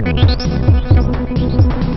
Thank you.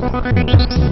morning.